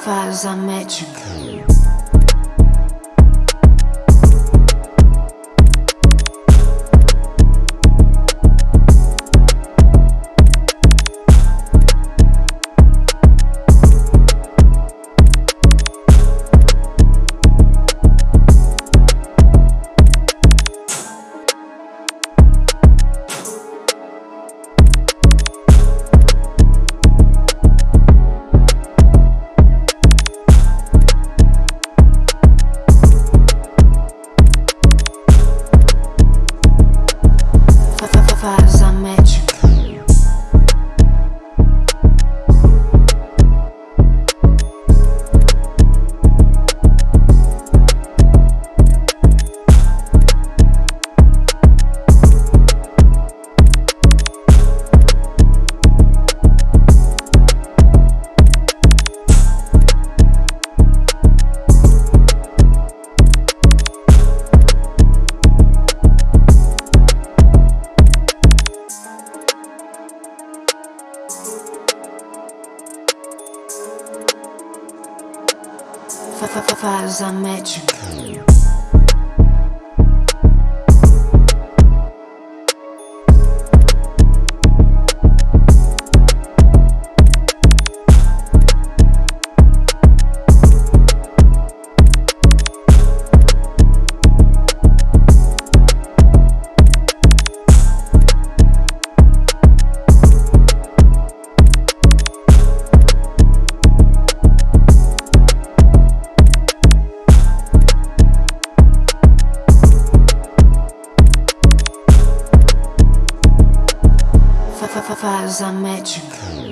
Faz a médica. Faz a Faz a médica.